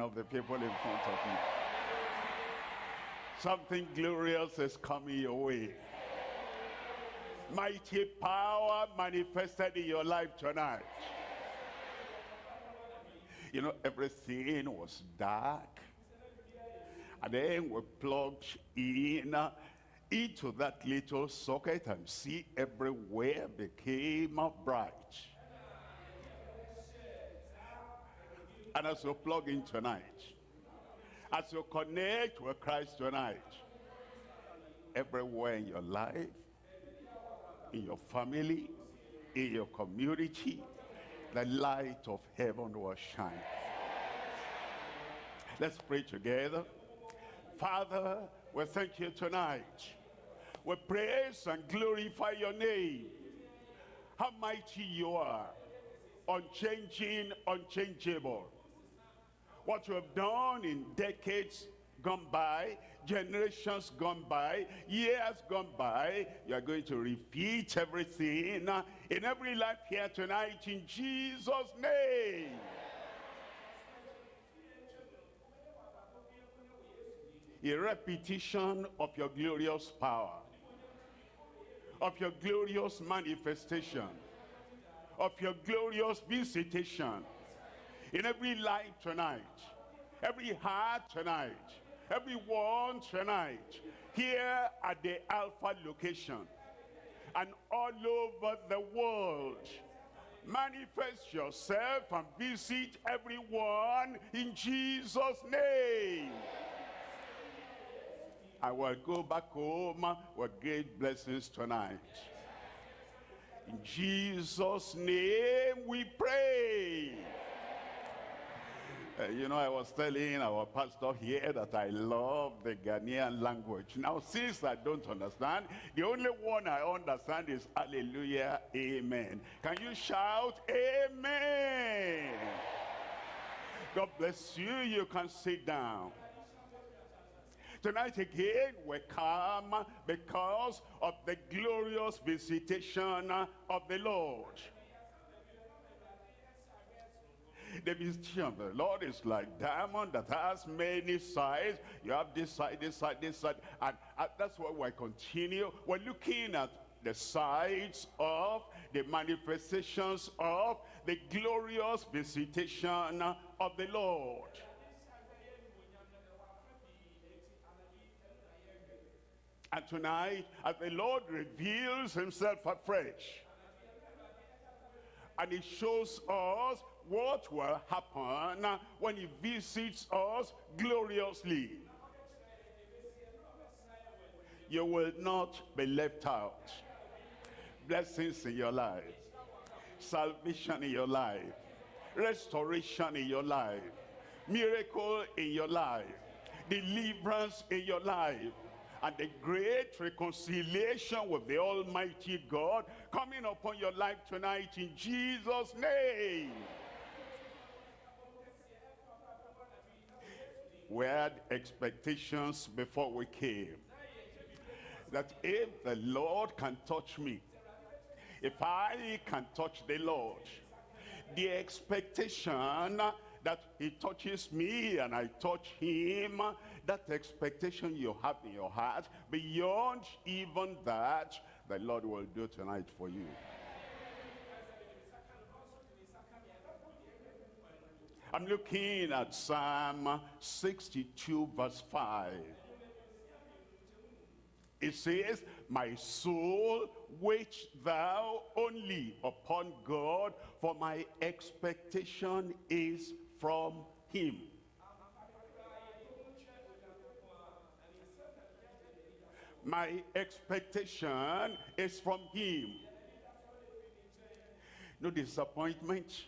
of the people in front of you. Something glorious is coming your way. Mighty power manifested in your life tonight. You know, everything was dark. And then we plugged in uh, into that little socket and see everywhere became bright. And as you plug in tonight, as you connect with Christ tonight, everywhere in your life, in your family, in your community, the light of heaven will shine. Let's pray together. Father, we thank you tonight. We praise and glorify your name. How mighty you are. Unchanging, unchangeable what you have done in decades gone by, generations gone by, years gone by, you are going to repeat everything uh, in every life here tonight in Jesus' name. A repetition of your glorious power, of your glorious manifestation, of your glorious visitation, in every life tonight, every heart tonight, everyone tonight, here at the Alpha location and all over the world. Manifest yourself and visit everyone in Jesus' name. I will go back home with great blessings tonight. In Jesus' name we pray. Uh, you know, I was telling our pastor here that I love the Ghanaian language. Now, since I don't understand, the only one I understand is hallelujah, amen. Can you shout amen? God bless you. You can sit down. Tonight again, we come because of the glorious visitation of the Lord. The visitation of the Lord is like diamond that has many sides. You have this side, this side, this side. And, and that's why we continue. We're looking at the sides of the manifestations of the glorious visitation of the Lord. And tonight, as the Lord reveals himself afresh, and he shows us what will happen when he visits us gloriously. You will not be left out. Blessings in your life. Salvation in your life. Restoration in your life. Miracle in your life. Deliverance in your life and the great reconciliation with the Almighty God coming upon your life tonight in Jesus' name. We had expectations before we came. That if the Lord can touch me, if I can touch the Lord, the expectation that he touches me and I touch him, that expectation you have in your heart, beyond even that, the Lord will do tonight for you. I'm looking at Psalm 62 verse 5. It says, My soul, wait thou only upon God, for my expectation is from him. My expectation is from him. No disappointment,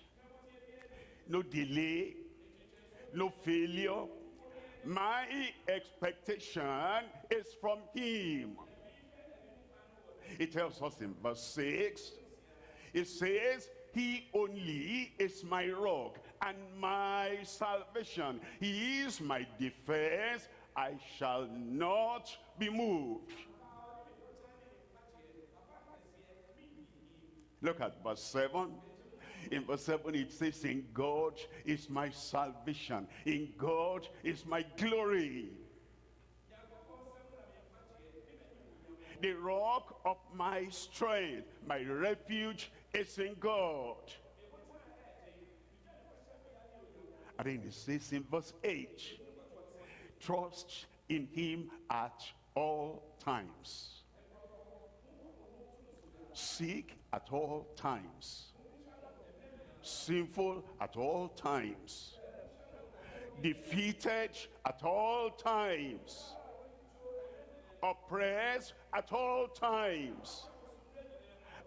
no delay, no failure. My expectation is from him. It tells us in verse 6, it says, he only is my rock and my salvation. He is my defense. I shall not be moved. Look at verse 7. In verse 7 it says, In God is my salvation. In God is my glory. The rock of my strength, my refuge is in God. And then it says in verse 8, trust in him at all times. Seek at all times. Sinful at all times. Defeated at all times. Oppressed at all times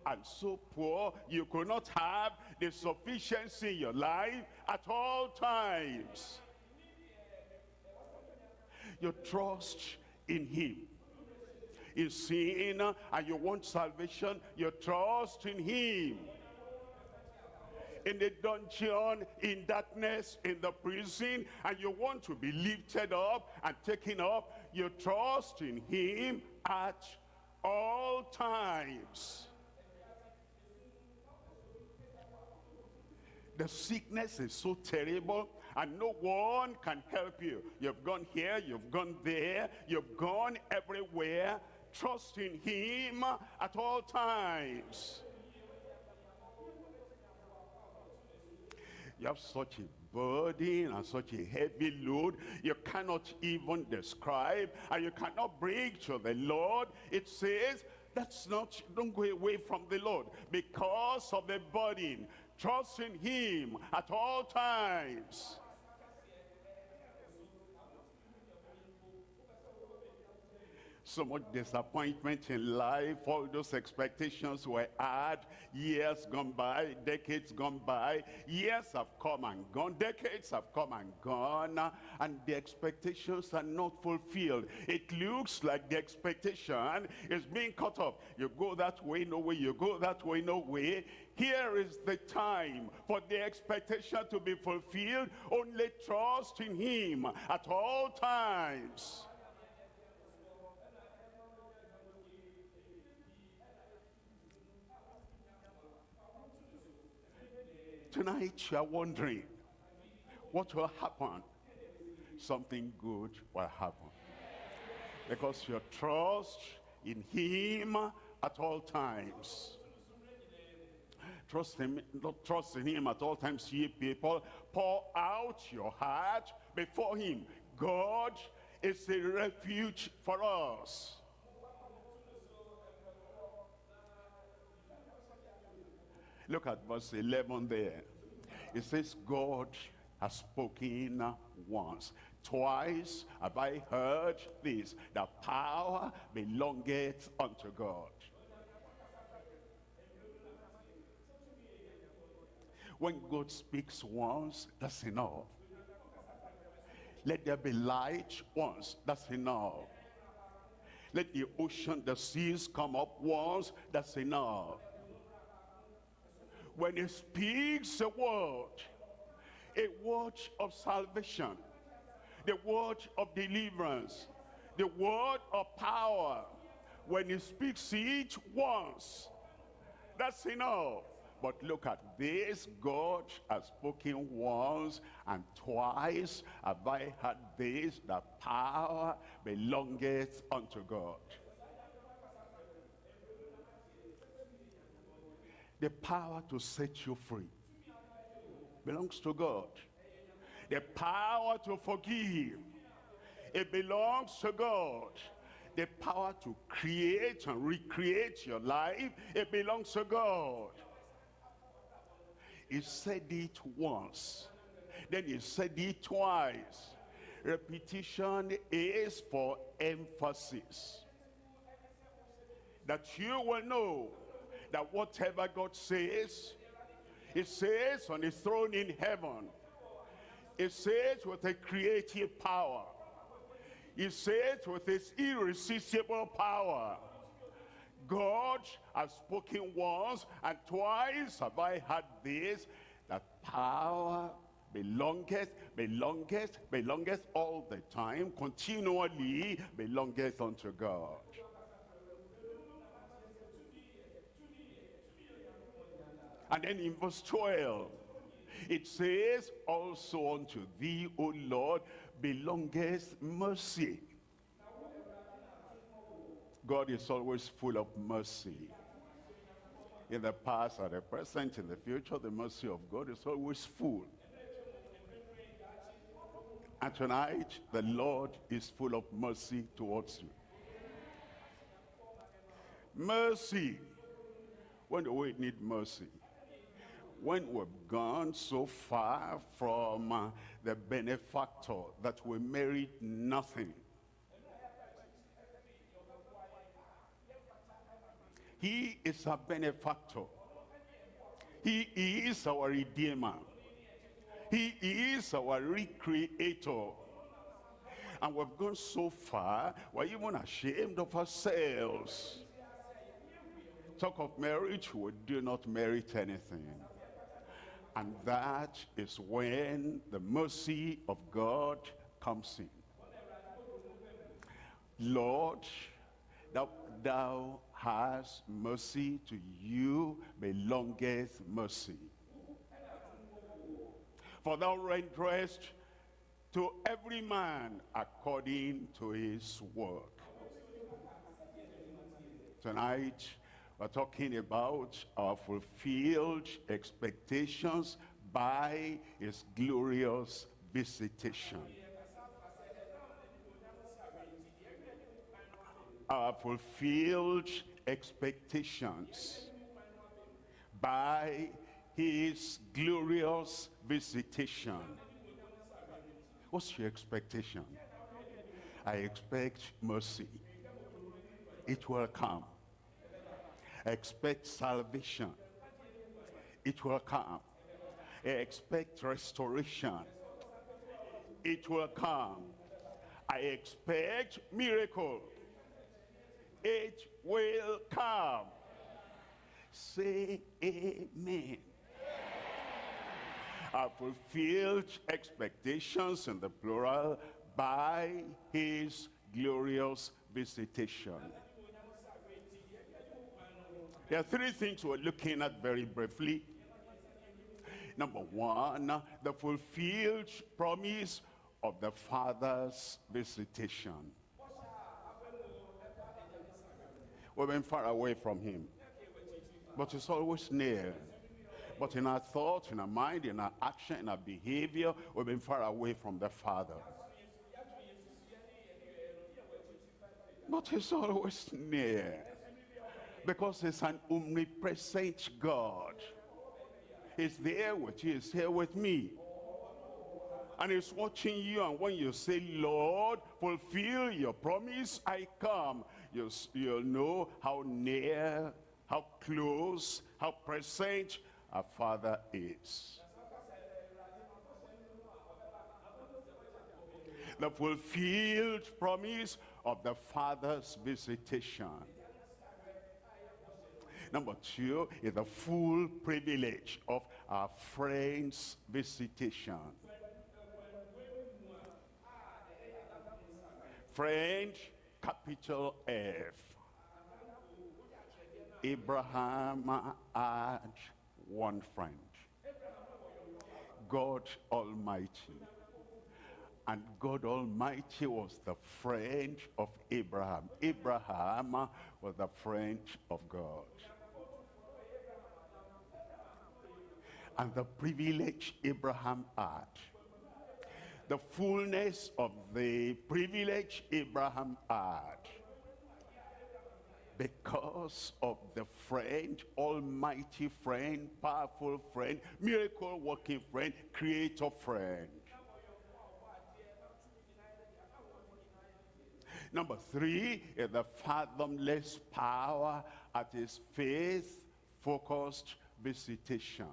and so poor you could not have the sufficiency in your life at all times. You trust in him. In sin and you want salvation, you trust in him. In the dungeon, in darkness, in the prison, and you want to be lifted up and taken up, you trust in him at all times. The sickness is so terrible and no one can help you. You've gone here, you've gone there, you've gone everywhere. Trust in him at all times. You have such a burden and such a heavy load you cannot even describe and you cannot bring to the Lord. It says, that's not, don't go away from the Lord because of the burden. Trust in him at all times. So much disappointment in life. All those expectations were had. Years gone by decades gone by. Years have come and gone. Decades have come and gone. And the expectations are not fulfilled. It looks like the expectation is being cut off. You go that way no way. You go that way no way. Here is the time for the expectation to be fulfilled. Only trust in him at all times Tonight you are wondering, what will happen? Something good will happen. Because your trust in him at all times. Trust him, not trust in him at all times, ye people. Pour out your heart before him. God is a refuge for us. Look at verse 11 there. It says, God has spoken once. Twice have I heard this, the power belongeth unto God. When God speaks once, that's enough. Let there be light once, that's enough. Let the ocean, the seas come up once, that's enough when he speaks a word, a word of salvation, the word of deliverance, the word of power, when he speaks it once, that's enough. But look at this, God has spoken once and twice have I heard this, the power belongeth unto God. The power to set you free belongs to God. The power to forgive, it belongs to God. The power to create and recreate your life, it belongs to God. He said it once, then he said it twice. Repetition is for emphasis. That you will know that whatever God says, it says on his throne in heaven. It says with a creative power. It says with his irresistible power. God has spoken once and twice have I had this, that power belongeth, belongeth, belongeth all the time, continually belongeth unto God. And then in verse 12, it says, Also unto thee, O Lord, belongeth mercy. God is always full of mercy. In the past, at the present, in the future, the mercy of God is always full. And tonight, the Lord is full of mercy towards you. Mercy. When do we need mercy? When we've gone so far from uh, the benefactor that we merit nothing. He is our benefactor. He is our redeemer. He is our recreator. And we've gone so far, we're even ashamed of ourselves. Talk of marriage, we do not merit anything. And that is when the mercy of God comes in. Lord, thou, thou hast mercy to you belongeth mercy. For thou renderest to every man according to his work. Tonight, we're talking about our fulfilled expectations by his glorious visitation. Our fulfilled expectations by his glorious visitation. What's your expectation? I expect mercy. It will come. I expect salvation. It will come. Expect restoration. It will come. I expect miracle. It will come. Say amen. Our fulfilled expectations in the plural by his glorious visitation. There are three things we're looking at very briefly. Number one, the fulfilled promise of the Father's visitation. We've been far away from him, but he's always near. But in our thoughts, in our mind, in our action, in our behavior, we've been far away from the Father. But he's always near because he's an omnipresent God. He's there with you, he's here with me. And he's watching you, and when you say, Lord, fulfill your promise, I come, you'll, you'll know how near, how close, how present our Father is. The fulfilled promise of the Father's visitation. Number two is the full privilege of our friend's visitation. Friend, capital F. Abraham had one friend. God Almighty. And God Almighty was the friend of Abraham. Abraham was the friend of God. And the privilege Abraham had. The fullness of the privilege Abraham had. Because of the friend, almighty friend, powerful friend, miracle working friend, creator friend. Number three is the fathomless power at his faith-focused visitation.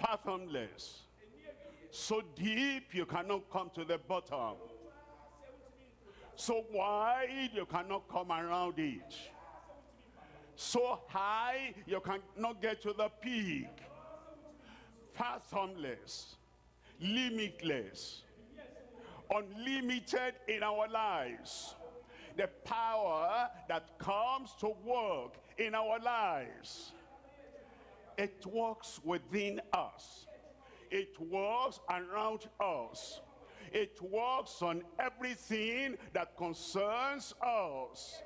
Fathomless. So deep you cannot come to the bottom. So wide you cannot come around it. So high you cannot get to the peak. Fathomless, limitless, unlimited in our lives. the power that comes to work in our lives. It works within us. It works around us. It works on everything that concerns us.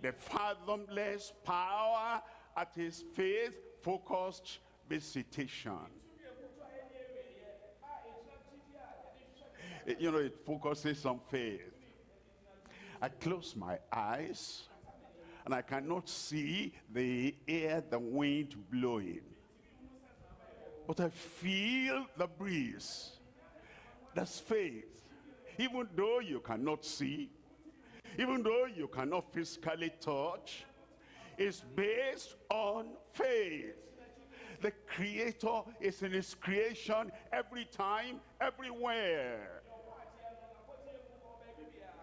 The fathomless power at his faith-focused visitation. You know, it focuses on faith. I close my eyes and I cannot see the air, the wind blowing. But I feel the breeze. That's faith. Even though you cannot see, even though you cannot physically touch, it's based on faith. The creator is in his creation every time, everywhere.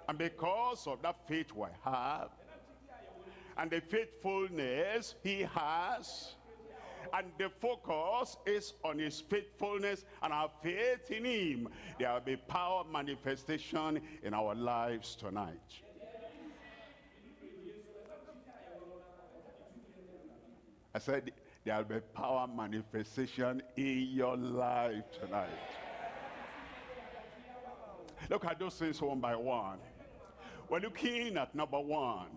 And because of that faith we have, and the faithfulness he has, and the focus is on his faithfulness and our faith in him. There will be power manifestation in our lives tonight. I said there will be power manifestation in your life tonight. Look at those things one by one. We're looking at number one.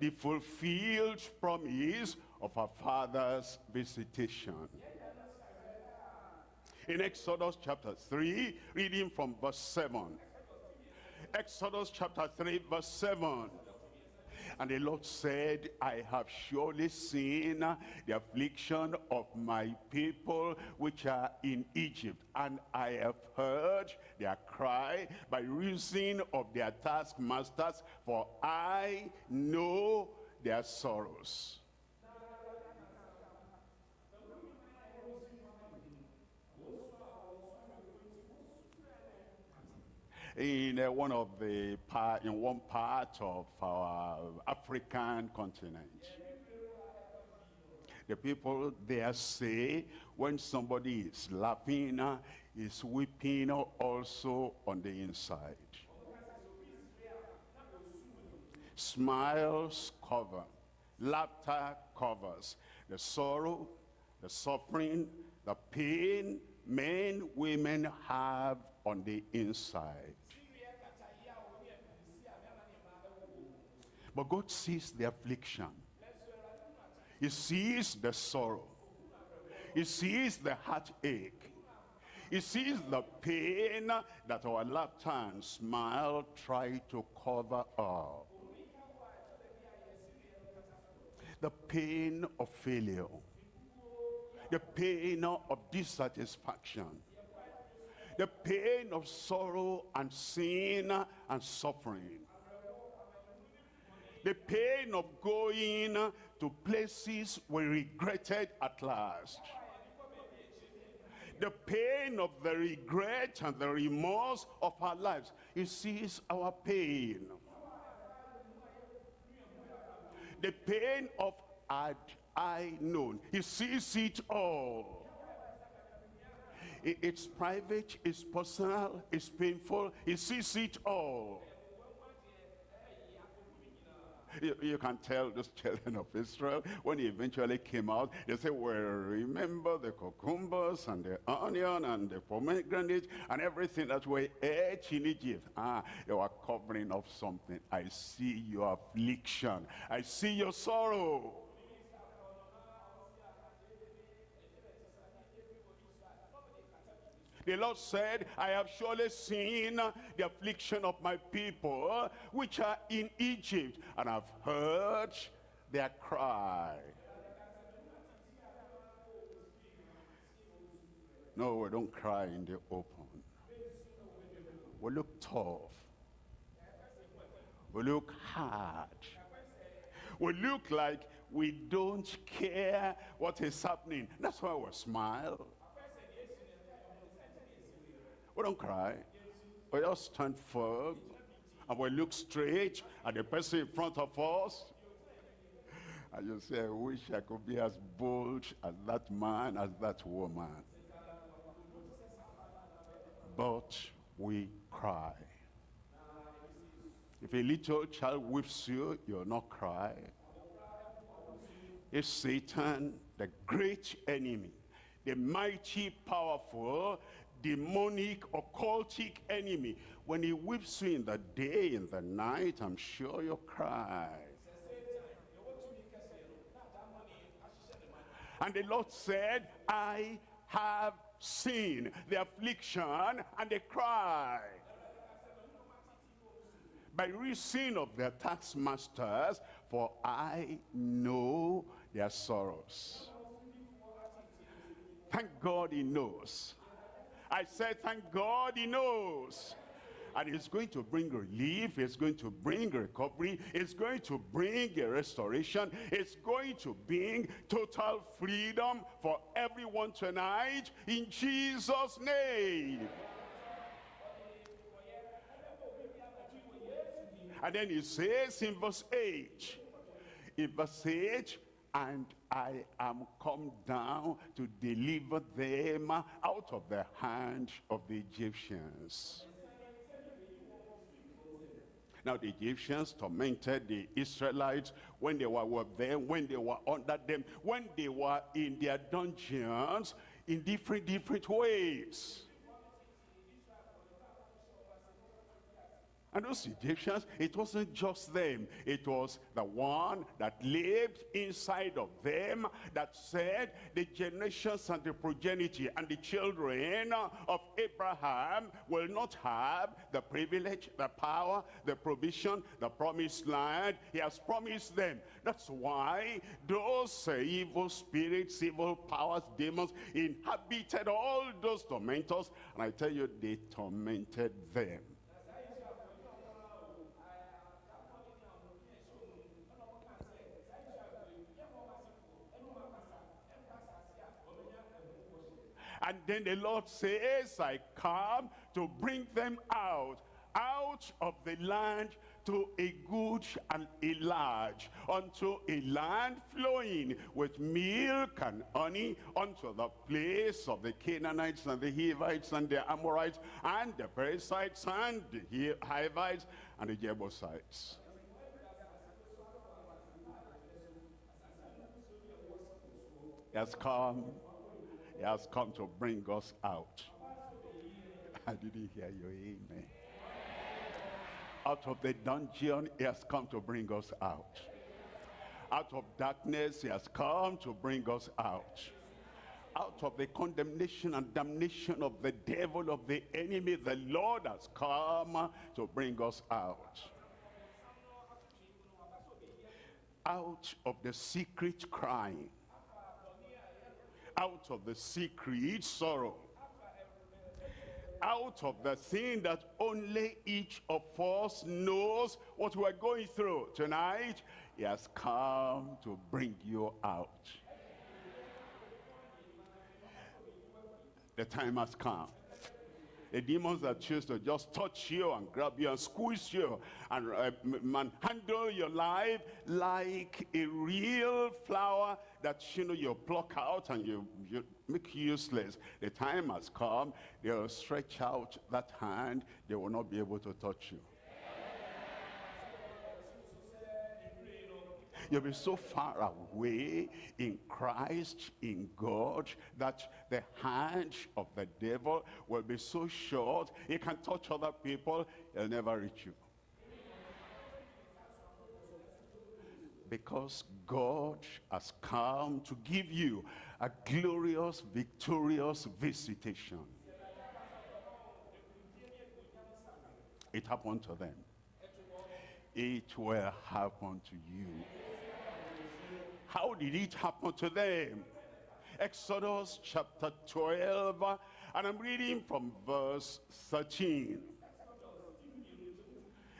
The fulfilled promise of our father's visitation. In Exodus chapter 3, reading from verse 7. Exodus chapter 3, verse 7. And the Lord said, I have surely seen the affliction of my people which are in Egypt, and I have heard their cry by reason of their taskmasters, for I know their sorrows. In uh, one of the part, in one part of our African continent. The people there say when somebody is laughing, is weeping also on the inside. Smiles cover, laughter covers the sorrow, the suffering, the pain men, women have on the inside. But God sees the affliction. He sees the sorrow. He sees the heartache. He sees the pain that our laughter and smile try to cover up. The pain of failure. The pain of dissatisfaction. The pain of sorrow and sin and suffering the pain of going to places we regretted at last. The pain of the regret and the remorse of our lives. He sees our pain. The pain of had I known. He sees it all. It's private, it's personal, it's painful. He sees it all. You, you, can tell those children of Israel, when he eventually came out, they say, well, remember the cucumbers and the onion and the pomegranate and everything that we ate in Egypt. Ah, they were covering up something. I see your affliction. I see your sorrow. The Lord said, I have surely seen the affliction of my people which are in Egypt, and I've heard their cry. No, we don't cry in the open. We look tough. We look hard. We look like we don't care what is happening. That's why we smile. We don't cry. We just stand firm and we look straight at the person in front of us. And you say, I wish I could be as bold as that man, as that woman. But we cry. If a little child whips you, you'll not cry. It's Satan, the great enemy, the mighty, powerful, demonic, occultic enemy. When he whips you in the day, in the night, I'm sure you'll cry. And the Lord said, I have seen the affliction and the cry by reason of their taskmasters, for I know their sorrows. Thank God he knows. I said, thank God he knows. And he's going to bring relief, He's going to bring recovery, He's going to bring a restoration, it's going to bring total freedom for everyone tonight in Jesus' name. And then he says in verse 8, in verse 8, and I am come down to deliver them out of the hand of the Egyptians. Now the Egyptians tormented the Israelites when they were with them, when they were under them, when they were in their dungeons in different, different ways. And those Egyptians, it wasn't just them. It was the one that lived inside of them that said the generations and the progeny and the children of Abraham will not have the privilege, the power, the provision, the promised land. He has promised them. That's why those evil spirits, evil powers, demons inhabited all those tormentors. And I tell you, they tormented them. And then the Lord says, I come to bring them out, out of the land to a good and a large, unto a land flowing with milk and honey, unto the place of the Canaanites and the Hivites and the Amorites and the Perizzites and the Hivites and the Jebusites. He has come he has come to bring us out. I didn't hear you, amen. Out of the dungeon, he has come to bring us out. Out of darkness, he has come to bring us out. Out of the condemnation and damnation of the devil, of the enemy, the Lord has come to bring us out. Out of the secret crying out of the secret sorrow. Out of the thing that only each of us knows what we're going through tonight he has come to bring you out. The time has come the demons that choose to just touch you and grab you and squeeze you and uh, handle your life like a real flower that you know you pluck out and you, you make useless. The time has come, they'll stretch out that hand, they will not be able to touch you. You'll be so far away in Christ, in God, that the hand of the devil will be so short, he can touch other people, he'll never reach you. Because God has come to give you a glorious, victorious visitation. It happened to them. It will happen to you. How did it happen to them? Exodus chapter 12, and I'm reading from verse 13.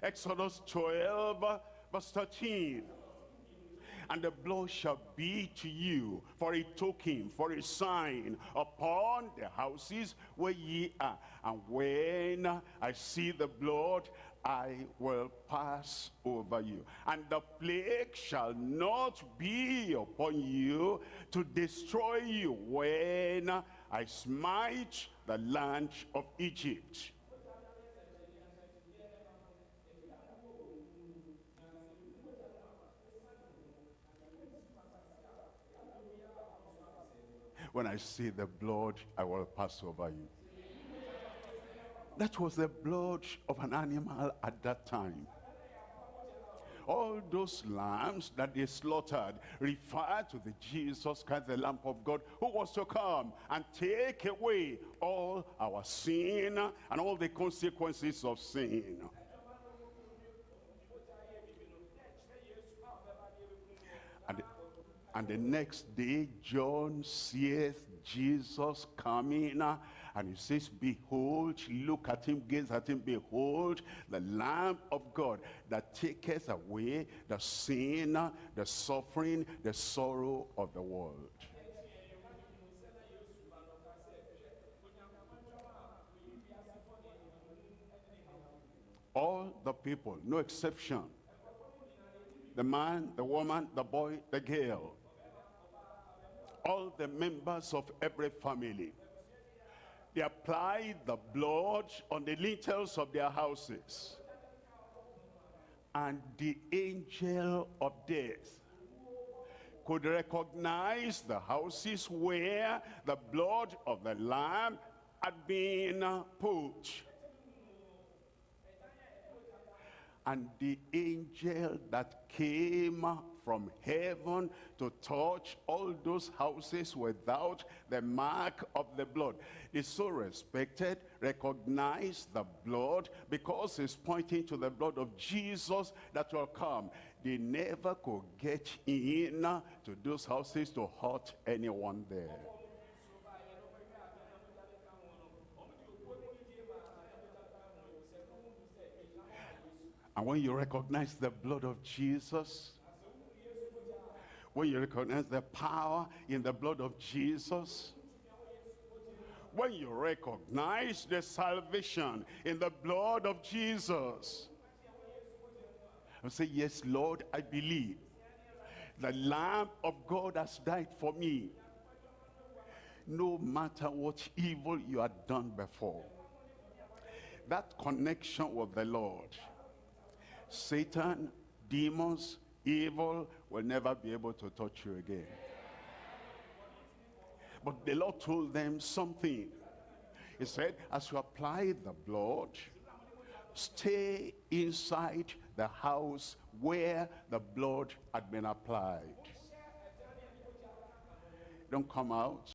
Exodus 12, verse 13 and the blood shall be to you for a token, for a sign upon the houses where ye are. And when I see the blood, I will pass over you. And the plague shall not be upon you to destroy you when I smite the land of Egypt. When I see the blood, I will pass over you. That was the blood of an animal at that time. All those lambs that they slaughtered refer to the Jesus Christ, the Lamb of God, who was to come and take away all our sin and all the consequences of sin. And, and the next day, John seeth Jesus coming and he says, Behold, look at him, gaze at him, behold, the Lamb of God that taketh away the sin, the suffering, the sorrow of the world. All the people, no exception. The man, the woman, the boy, the girl. All the members of every family they applied the blood on the lintels of their houses. And the angel of death could recognize the houses where the blood of the lamb had been put. And the angel that came from heaven to touch all those houses without the mark of the blood. Is so respected, recognized the blood because it's pointing to the blood of Jesus that will come. They never could get in to those houses to hurt anyone there. And when you recognize the blood of Jesus, when you recognize the power in the blood of Jesus, when you recognize the salvation in the blood of Jesus, and say, yes, Lord, I believe. The Lamb of God has died for me. No matter what evil you had done before, that connection with the Lord, Satan, demons, evil will never be able to touch you again. But the Lord told them something. He said, as you apply the blood, stay inside the house where the blood had been applied. Don't come out.